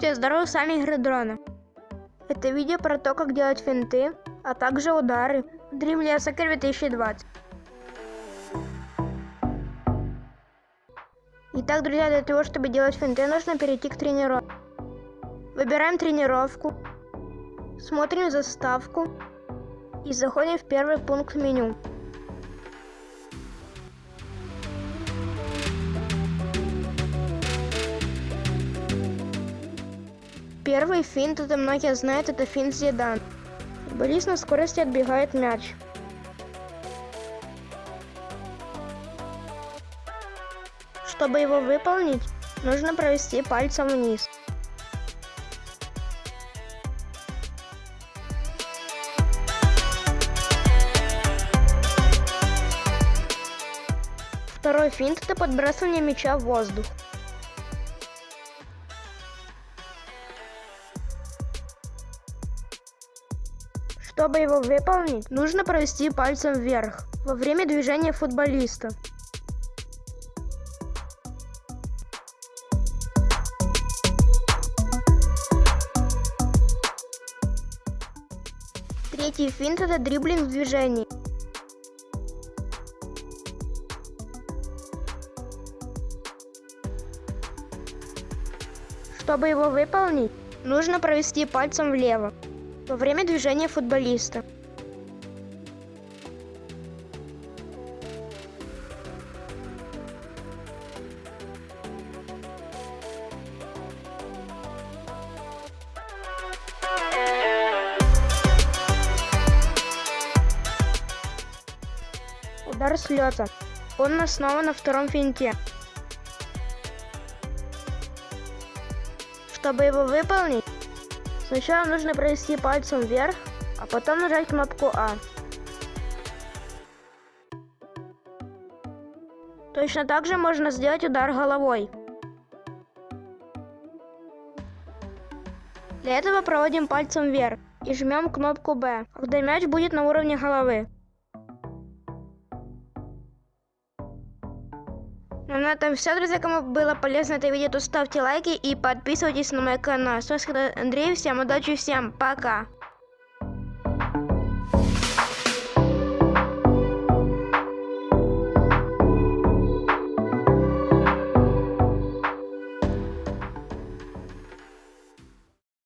Здравствуйте, здорово, с вами Игры Дрона. Это видео про то, как делать финты, а также удары Dream Soccer 2020. Итак, друзья, для того, чтобы делать финты, нужно перейти к тренировке. Выбираем тренировку, смотрим заставку и заходим в первый пункт меню. Первый финт, это многие знают, это финт Зидан. Футболист на скорости отбегает мяч. Чтобы его выполнить, нужно провести пальцем вниз. Второй финт – это подбрасывание мяча в воздух. Чтобы его выполнить, нужно провести пальцем вверх во время движения футболиста. Третий финт это дриблинг в движении. Чтобы его выполнить, нужно провести пальцем влево во время движения футболиста. Удар с лета. Он основан на втором финте. Чтобы его выполнить, Сначала нужно провести пальцем вверх, а потом нажать кнопку А. Точно так же можно сделать удар головой. Для этого проводим пальцем вверх и жмем кнопку Б, когда мяч будет на уровне головы. Ну на этом все, друзья. Кому было полезно это видео, то ставьте лайки и подписывайтесь на мой канал. С вами Андрей. Всем удачи, всем пока.